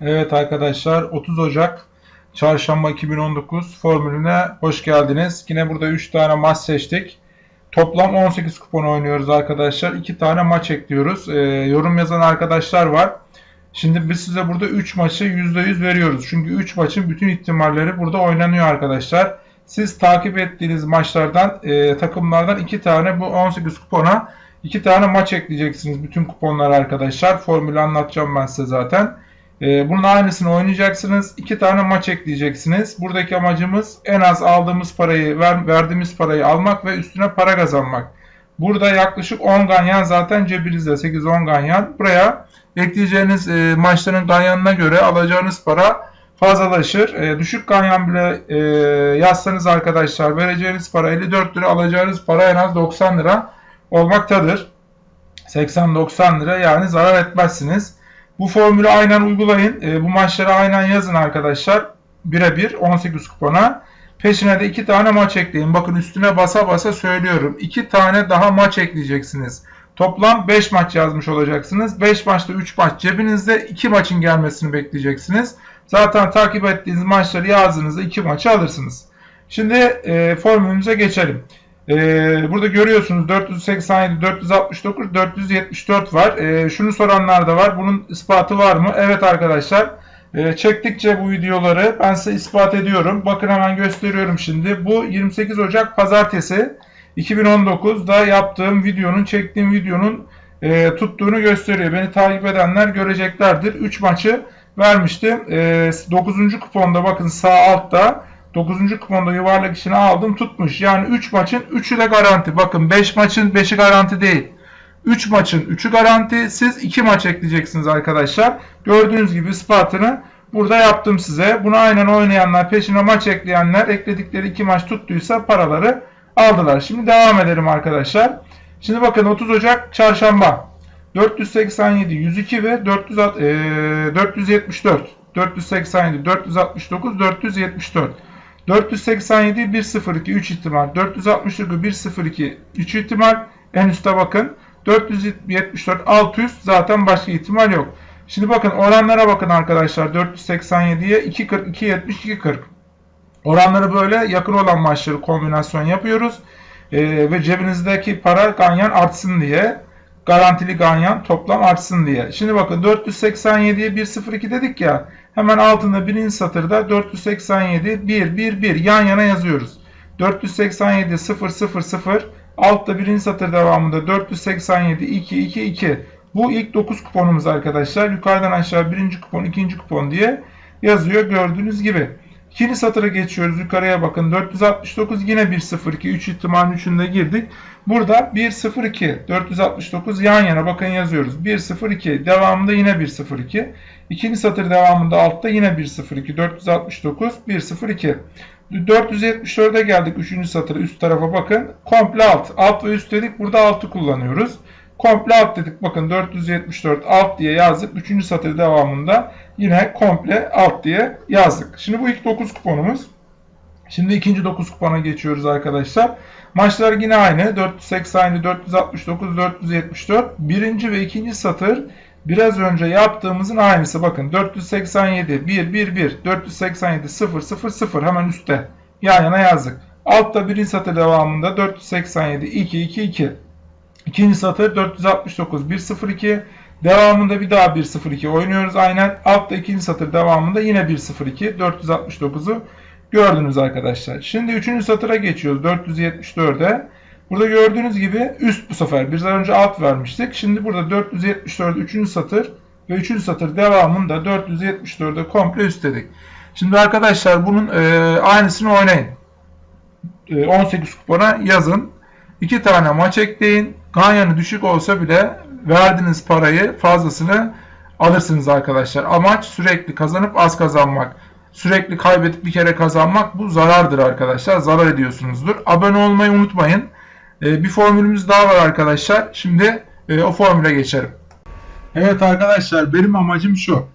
Evet arkadaşlar 30 Ocak Çarşamba 2019 formülüne hoş geldiniz. Yine burada 3 tane maç seçtik. Toplam 18 kupon oynuyoruz arkadaşlar. 2 tane maç ekliyoruz. Ee, yorum yazan arkadaşlar var. Şimdi biz size burada 3 maçı %100 veriyoruz. Çünkü 3 maçın bütün ihtimalleri burada oynanıyor arkadaşlar. Siz takip ettiğiniz maçlardan, e, takımlardan 2 tane bu 18 kupona 2 tane maç ekleyeceksiniz bütün kuponlara arkadaşlar. Formülü anlatacağım ben size zaten. Ee, bunun aynısını oynayacaksınız. İki tane maç ekleyeceksiniz. Buradaki amacımız en az aldığımız parayı, ver, verdiğimiz parayı almak ve üstüne para kazanmak. Burada yaklaşık 10 ganyan zaten cebinizde 8-10 ganyan. Buraya ekleyeceğiniz e, maçların ganyanına göre alacağınız para fazlalaşır. E, düşük ganyan bile e, yazsanız arkadaşlar vereceğiniz para 54 lira alacağınız para en az 90 lira olmaktadır. 80-90 lira yani zarar etmezsiniz. Bu formülü aynen uygulayın. E, bu maçları aynen yazın arkadaşlar. Birebir 18 kupona. Peşine de 2 tane maç ekleyin. Bakın üstüne basa basa söylüyorum. 2 tane daha maç ekleyeceksiniz. Toplam 5 maç yazmış olacaksınız. 5 maçta 3 maç cebinizde 2 maçın gelmesini bekleyeceksiniz. Zaten takip ettiğiniz maçları yazdığınızda 2 maçı alırsınız. Şimdi e, formülümüze geçelim. Ee, burada görüyorsunuz 487, 469, 474 var. Ee, şunu soranlar da var. Bunun ispatı var mı? Evet arkadaşlar. Ee, çektikçe bu videoları ben size ispat ediyorum. Bakın hemen gösteriyorum şimdi. Bu 28 Ocak Pazartesi 2019'da yaptığım videonun, çektiğim videonun e, tuttuğunu gösteriyor. Beni takip edenler göreceklerdir. 3 maçı vermiştim. E, 9. kuponda bakın sağ altta 9. kuponda yuvarlak içine aldım tutmuş. Yani 3 maçın 3'ü de garanti. Bakın 5 maçın 5'i garanti değil. 3 maçın 3'ü garanti. Siz 2 maç ekleyeceksiniz arkadaşlar. Gördüğünüz gibi ispatını burada yaptım size. Bunu aynen oynayanlar, peşine maç ekleyenler ekledikleri 2 maç tuttuysa paraları aldılar. Şimdi devam edelim arkadaşlar. Şimdi bakın 30 Ocak çarşamba. 487, 102 ve 400, e, 474. 487, 469, 474. 487 102 3 ihtimal. 469 102 3 ihtimal. En üstte bakın. 474 600 zaten başka ihtimal yok. Şimdi bakın oranlara bakın arkadaşlar. 487'ye 240 270 240. Oranları böyle yakın olan maçları kombinasyon yapıyoruz. Ee, ve cebinizdeki para ganyan artsın diye garantili ganyan toplam artsın diye. Şimdi bakın 487'ye 102 dedik ya. Hemen altında birinci satırda 487 1 1 1 yan yana yazıyoruz. 487 0 0 0 altta birinci satır devamında 487 2 2 2. Bu ilk 9 kuponumuz arkadaşlar. Yukarıdan aşağı birinci kupon, ikinci kupon diye yazıyor gördüğünüz gibi. İkinci satıra geçiyoruz. Yukarıya bakın. 469 yine 102. 3 ihtimalin 3'ünde girdik. Burada 102. 469 yan yana bakın yazıyoruz. 102. Devamında yine 102. İkinci satır devamında altta yine 102. 469 102. 474'e geldik. Üçüncü satıra üst tarafa bakın. Komple alt. Alt ve üst dedik. Burada altı kullanıyoruz. Komple alt dedik. Bakın 474 alt diye yazdık. Üçüncü satır devamında yine komple alt diye yazdık. Şimdi bu ilk 9 kuponumuz. Şimdi ikinci 9 kupona geçiyoruz arkadaşlar. Maçlar yine aynı. 480, 469, 474. Birinci ve ikinci satır biraz önce yaptığımızın aynısı. Bakın 487, 1, 1, 1, 487, 0, 0, 0 hemen üstte. Yan yana yazdık. Altta birinci satır devamında 487, 2, 2, 2. İkinci satır 469 102. Devamında bir daha 102 oynuyoruz aynen. Altta ikinci satır devamında yine 102 469'u gördünüz arkadaşlar. Şimdi üçüncü satıra geçiyoruz 474'e. Burada gördüğünüz gibi üst bu sefer. Biz önce alt vermiştik. Şimdi burada 474 üçüncü satır ve üçüncü satır devamında 474'e komple üstledik. Şimdi arkadaşlar bunun e, aynısını oynayın. E, 18 kupona yazın. 2 tane maç ekleyin. Ganyanı düşük olsa bile verdiğiniz parayı fazlasını alırsınız arkadaşlar. Amaç sürekli kazanıp az kazanmak. Sürekli kaybedip bir kere kazanmak bu zarardır arkadaşlar. Zarar ediyorsunuzdur. Abone olmayı unutmayın. Ee, bir formülümüz daha var arkadaşlar. Şimdi e, o formüle geçelim. Evet arkadaşlar benim amacım şu.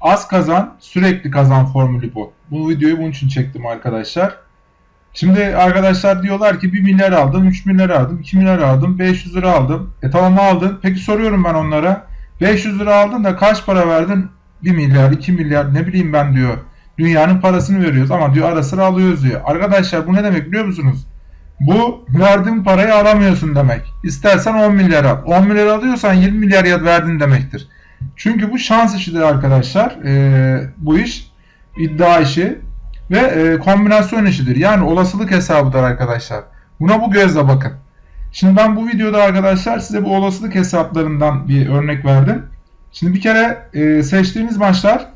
Az kazan sürekli kazan formülü bu. Bu videoyu bunun için çektim arkadaşlar. Şimdi arkadaşlar diyorlar ki 1 milyar aldım, 3 milyar aldım, 2 milyar aldım, 500 lira aldım. E tamam aldın. Peki soruyorum ben onlara. 500 lira aldın da kaç para verdin? 1 milyar, 2 milyar ne bileyim ben diyor. Dünyanın parasını veriyoruz ama diyor ara sıra alıyoruz diyor. Arkadaşlar bu ne demek biliyor musunuz? Bu verdiğin parayı alamıyorsun demek. İstersen 10 milyar al. 10 milyar alıyorsan 20 milyar ya verdin demektir. Çünkü bu şans işidir arkadaşlar. Ee, bu iş iddia işi ve e, kombinasyon işidir. Yani olasılık hesabıdır arkadaşlar. Buna bu gözle bakın. Şimdi ben bu videoda arkadaşlar size bu olasılık hesaplarından bir örnek verdim. Şimdi bir kere e, seçtiğiniz maçlar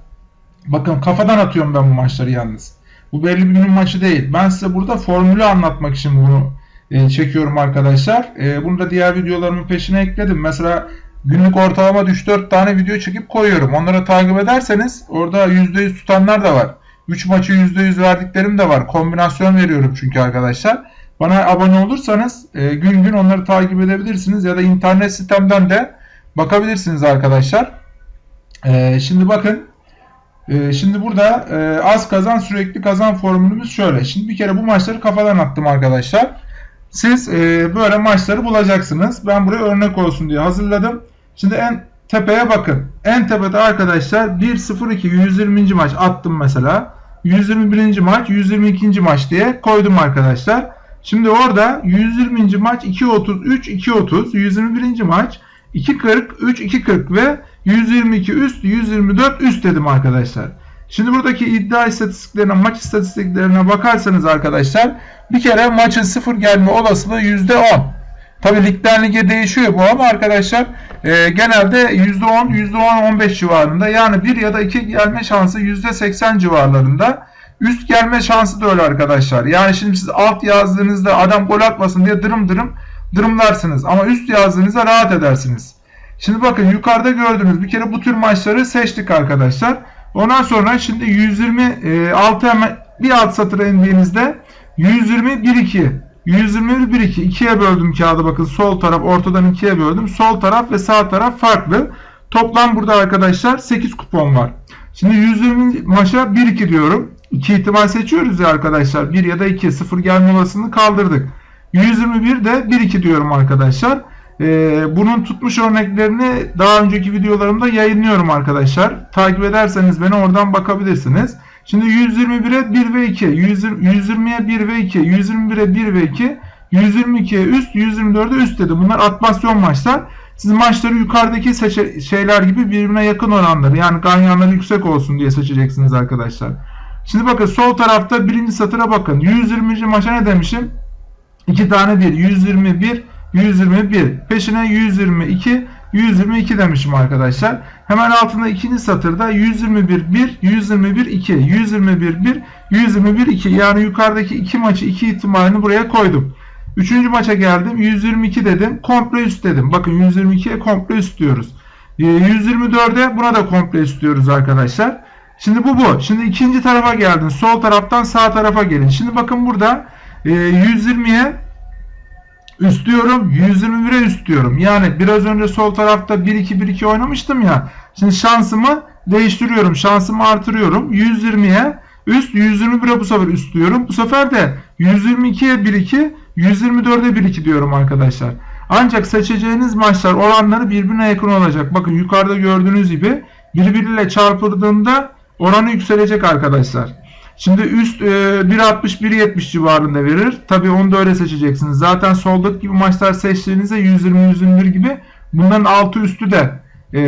bakın kafadan atıyorum ben bu maçları yalnız. Bu belli bir günün maçı değil. Ben size burada formülü anlatmak için bunu e, çekiyorum arkadaşlar. E, bunu da diğer videolarımın peşine ekledim. Mesela günlük ortalama 3-4 tane video çekip koyuyorum. Onları takip ederseniz orada %100 tutanlar da var. 3 maçı %100 verdiklerim de var. Kombinasyon veriyorum çünkü arkadaşlar. Bana abone olursanız e, gün gün onları takip edebilirsiniz ya da internet sitemden de bakabilirsiniz arkadaşlar. E, şimdi bakın e, şimdi burada e, az kazan sürekli kazan formülümüz şöyle. Şimdi bir kere bu maçları kafadan attım arkadaşlar. Siz e, böyle maçları bulacaksınız. Ben buraya örnek olsun diye hazırladım. Şimdi en tepeye bakın. En tepede arkadaşlar 1-0-2 120. maç attım mesela. 121. maç 122. maç diye koydum arkadaşlar. Şimdi orada 120. maç 2.33 2.30 121. maç 2.40 3 2.40 ve 122 üst 124 üst dedim arkadaşlar. Şimdi buradaki iddia istatistiklerine maç istatistiklerine bakarsanız arkadaşlar bir kere maçın sıfır gelme olasılığı %10. Tabi ligden lige değişiyor bu ama arkadaşlar e, genelde %10 %10-15 civarında yani 1 ya da 2 gelme şansı %80 civarlarında. Üst gelme şansı da öyle arkadaşlar. Yani şimdi siz alt yazdığınızda adam gol atmasın diye dırım dırım dırımlarsınız. Ama üst yazdığınızda rahat edersiniz. Şimdi bakın yukarıda gördüğünüz bir kere bu tür maçları seçtik arkadaşlar. Ondan sonra şimdi 126 e, bir alt satıra indiğinizde 120 1 2 121 1 2 ikiye böldüm kağıdı bakın sol taraf ortadan ikiye böldüm. Sol taraf ve sağ taraf farklı. Toplam burada arkadaşlar 8 kupon var. Şimdi 120 maça 1 2 diyorum. 2 ihtimal seçiyoruz ya arkadaşlar. 1 ya da 2 0 gelme olasılığını kaldırdık. 121 de 1 2 diyorum arkadaşlar. Ee, bunun tutmuş örneklerini daha önceki videolarımda yayınlıyorum arkadaşlar. Takip ederseniz beni oradan bakabilirsiniz. Şimdi 121'e 1 ve 2, 120'ye 1 ve 2, 121'e 1 ve 2, 122'ye üst, 124'e üst dedi. Bunlar atmasyon maçlar. Siz maçları yukarıdaki şeyler gibi birbirine yakın oranları yani ganyanları yüksek olsun diye seçeceksiniz arkadaşlar. Şimdi bakın sol tarafta birinci satıra bakın. 120. maça ne demişim? 2 tane 1. 121, 121. Peşine 122, 122 demişim arkadaşlar. Hemen altında ikinci satırda 121 1, 121 2, 121 1, 121 2. Yani yukarıdaki iki maçı iki ihtimalini buraya koydum. Üçüncü maça geldim. 122 dedim. Komple üst dedim. Bakın 122'ye komple üst diyoruz. 124'e ee, buna da komple üst diyoruz arkadaşlar. Şimdi bu bu. Şimdi ikinci tarafa geldin. Sol taraftan sağ tarafa gelin. Şimdi bakın burada 120'ye üst diyorum. 121'e üst diyorum. Yani biraz önce sol tarafta 1-2-1-2 oynamıştım ya. Şimdi şansımı değiştiriyorum. Şansımı artırıyorum. 120'ye üst 121'e bu sefer üst diyorum. Bu sefer de 122'ye 1-2 124'e 1-2 diyorum arkadaşlar. Ancak seçeceğiniz maçlar oranları birbirine yakın olacak. Bakın yukarıda gördüğünüz gibi birbiriyle çarpıldığında oranı yükselecek arkadaşlar. Şimdi üst e, 1.60-1.70 civarında verir. Tabi onu da öyle seçeceksiniz. Zaten soldaki gibi maçlar seçtiğinizde 120-121 gibi bunların altı üstü de e,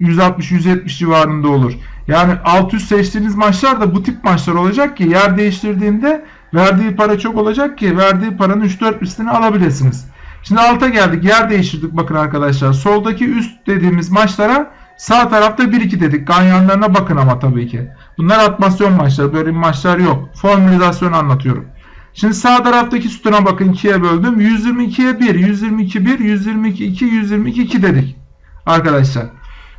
160-170 civarında olur. Yani alt üst seçtiğiniz maçlar da bu tip maçlar olacak ki yer değiştirdiğinde verdiği para çok olacak ki verdiği paranın 3-4 üstünü alabilirsiniz. Şimdi alta geldik. Yer değiştirdik bakın arkadaşlar. Soldaki üst dediğimiz maçlara sağ tarafta 1-2 dedik. Ganyanlarına bakın ama tabii ki. Bunlar atmasyon maçları. Böyle maçlar yok. Formülizasyon anlatıyorum. Şimdi sağ taraftaki sütuna bakın 2'ye böldüm. 122'ye 1, 122 1, 122 2, 122 2 dedik. Arkadaşlar.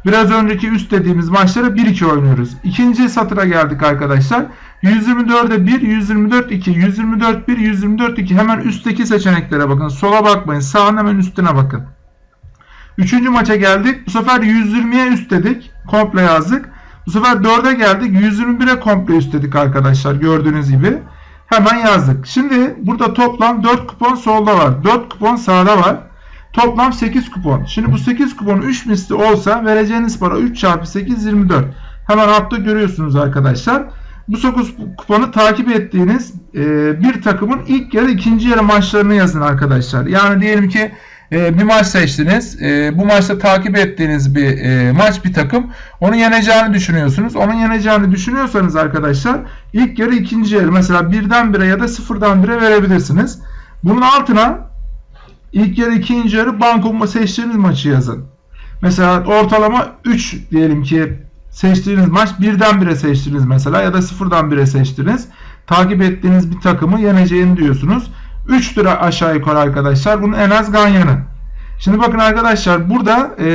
Biraz önceki üst dediğimiz maçları 1-2 oynuyoruz. İkinci satıra geldik arkadaşlar. 124'e 1, 124 2, 124 1, 124 2. Hemen üstteki seçeneklere bakın. Sola bakmayın. Sağın hemen üstüne bakın. Üçüncü maça geldik. Bu sefer 120'ye üst dedik. Komple yazdık. Bu sefer 4'e geldik. 121'e komple üst dedik arkadaşlar. Gördüğünüz gibi. Hemen yazdık. Şimdi burada toplam 4 kupon solda var. 4 kupon sağda var. Toplam 8 kupon. Şimdi bu 8 kupon 3 misli olsa vereceğiniz para 3 çarpı 8 24. Hemen altta görüyorsunuz arkadaşlar. Bu 9 kuponu takip ettiğiniz bir takımın ilk yarı ikinci yarı maçlarını yazın arkadaşlar. Yani diyelim ki e, bir maç seçtiniz. E, bu maçta takip ettiğiniz bir e, maç bir takım. Onu yeneceğini düşünüyorsunuz. Onun yeneceğini düşünüyorsanız arkadaşlar ilk yarı ikinci yarı mesela birden bire ya da sıfırdan bire verebilirsiniz. Bunun altına ilk yarı ikinci yarı banko seçtiğiniz maçı yazın. Mesela ortalama 3 diyelim ki seçtiğiniz maç birden bire seçtiniz mesela ya da sıfırdan bire seçtiniz. Takip ettiğiniz bir takımı yeneceğini diyorsunuz. 3 lira aşağı yukarı arkadaşlar. Bunun en az ganyanı. Şimdi bakın arkadaşlar burada e,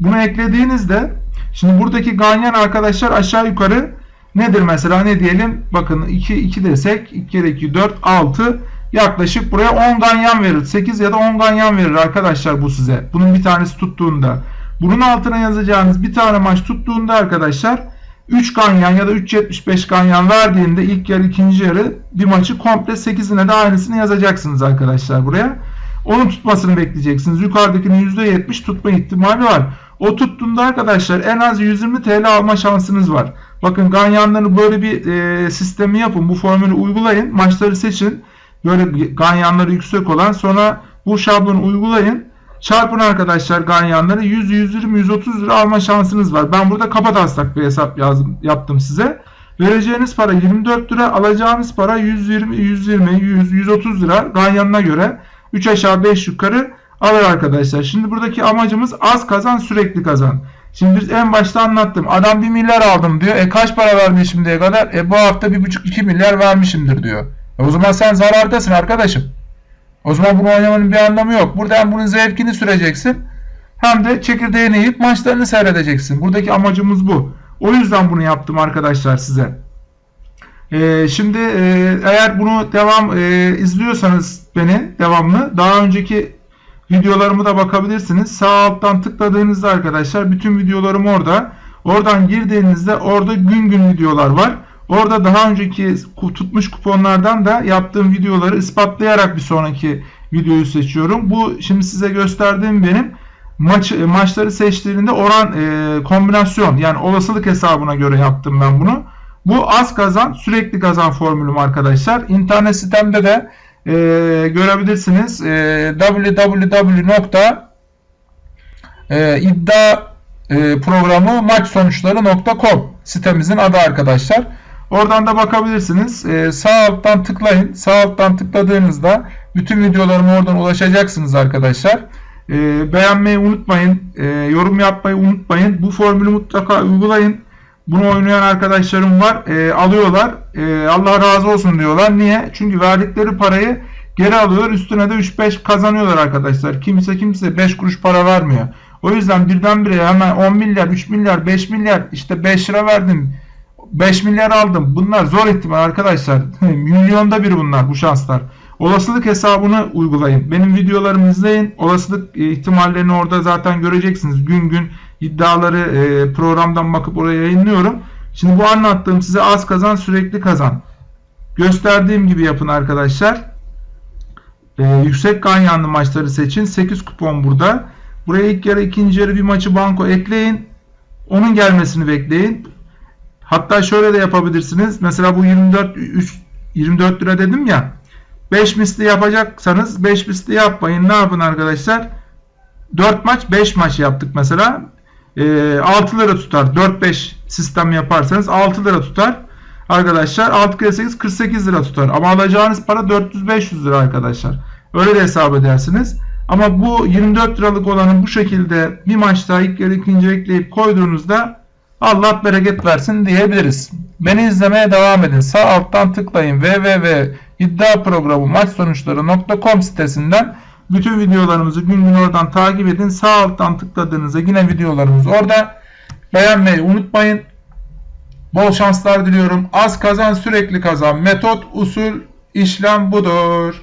bunu eklediğinizde şimdi buradaki ganyan arkadaşlar aşağı yukarı nedir mesela ne diyelim bakın 2 2 desek 2 kere 2 4 6 yaklaşık buraya 10 ganyan verir. 8 ya da 10 ganyan verir arkadaşlar bu size. Bunun bir tanesi tuttuğunda. Bunun altına yazacağınız bir tane maç tuttuğunda arkadaşlar 3 ganyan ya da 3.75 ganyan verdiğinde ilk yarı ikinci yarı bir maçı komple 8'ine de aynısını yazacaksınız arkadaşlar buraya. Onun tutmasını bekleyeceksiniz. Yukarıdakinin %70 tutma ihtimali var. O tuttuğunda arkadaşlar en az 120 TL alma şansınız var. Bakın ganyanları böyle bir e, sistemi yapın. Bu formülü uygulayın. Maçları seçin. Böyle ganyanları yüksek olan sonra bu şablonu uygulayın. Çarpın arkadaşlar ganyanları 100, 120, 130 lira alma şansınız var. Ben burada kapa taslak bir hesap yazdım, yaptım size. Vereceğiniz para 24 lira, alacağınız para 120, 120, 100, 130 lira ganyanına göre 3 aşağı 5 yukarı alır arkadaşlar. Şimdi buradaki amacımız az kazan sürekli kazan. Şimdi biz en başta anlattım. Adam 1 milyar aldım diyor. E kaç para vermiş şimdiye kadar? E bu hafta 1,5-2 milyar vermişimdir diyor. E o zaman sen zarardasın arkadaşım. O zaman bunu oynamanın bir anlamı yok. Burada hem bunun zevkini süreceksin hem de çekirdeğini yiyip maçlarını seyredeceksin. Buradaki amacımız bu. O yüzden bunu yaptım arkadaşlar size. Ee, şimdi e, eğer bunu devam e, izliyorsanız beni devamlı daha önceki videolarımı da bakabilirsiniz. Sağ alttan tıkladığınızda arkadaşlar bütün videolarım orada. Oradan girdiğinizde orada gün gün videolar var. Orada daha önceki tutmuş kuponlardan da yaptığım videoları ispatlayarak bir sonraki videoyu seçiyorum. Bu şimdi size gösterdiğim benim maç maçları seçtiğinde oran e, kombinasyon yani olasılık hesabına göre yaptım ben bunu. Bu az kazan sürekli kazan formülüm arkadaşlar. İnternet sitemde de e, görebilirsiniz. E, www.iddia e, sitemizin adı arkadaşlar. Oradan da bakabilirsiniz. Ee, sağ alttan tıklayın. Sağ alttan tıkladığınızda bütün videolarıma oradan ulaşacaksınız arkadaşlar. Ee, beğenmeyi unutmayın. Ee, yorum yapmayı unutmayın. Bu formülü mutlaka uygulayın. Bunu oynayan arkadaşlarım var. Ee, alıyorlar. Ee, Allah razı olsun diyorlar. Niye? Çünkü verdikleri parayı geri alıyorlar. Üstüne de 3-5 kazanıyorlar arkadaşlar. Kimse kimse 5 kuruş para vermiyor. O yüzden birdenbire hemen 10 milyar, 3 milyar, 5 milyar işte 5 lira verdim 5 milyar aldım. Bunlar zor ihtimal arkadaşlar. Milyonda bir bunlar bu şanslar. Olasılık hesabını uygulayın. Benim videolarımı izleyin. Olasılık ihtimallerini orada zaten göreceksiniz. Gün gün iddiaları e, programdan bakıp oraya yayınlıyorum. Şimdi bu anlattığım size az kazan sürekli kazan. Gösterdiğim gibi yapın arkadaşlar. Ee, yüksek ganyanlı maçları seçin. 8 kupon burada. Buraya ilk yarı ikinci yarı bir maçı banko ekleyin. Onun gelmesini bekleyin. Hatta şöyle de yapabilirsiniz. Mesela bu 24 3, 24 lira dedim ya. 5 misli yapacaksanız 5 misli yapmayın. Ne yapın arkadaşlar? 4 maç 5 maç yaptık mesela. E, 6 lira tutar. 4-5 sistem yaparsanız 6 lira tutar. Arkadaşlar 6 kere 8 48 lira tutar. Ama alacağınız para 400-500 lira arkadaşlar. Öyle de hesap edersiniz. Ama bu 24 liralık olanın bu şekilde bir maçta ilk yarı ikinci ekleyip koyduğunuzda Allah bereket versin diyebiliriz. Beni izlemeye devam edin. Sağ alttan tıklayın www.iddiaprogramı maç sonuçları.com sitesinden bütün videolarımızı gün gün oradan takip edin. Sağ alttan tıkladığınızda yine videolarımız orada. Beğenmeyi unutmayın. Bol şanslar diliyorum. Az kazan sürekli kazan. Metot, usul, işlem budur.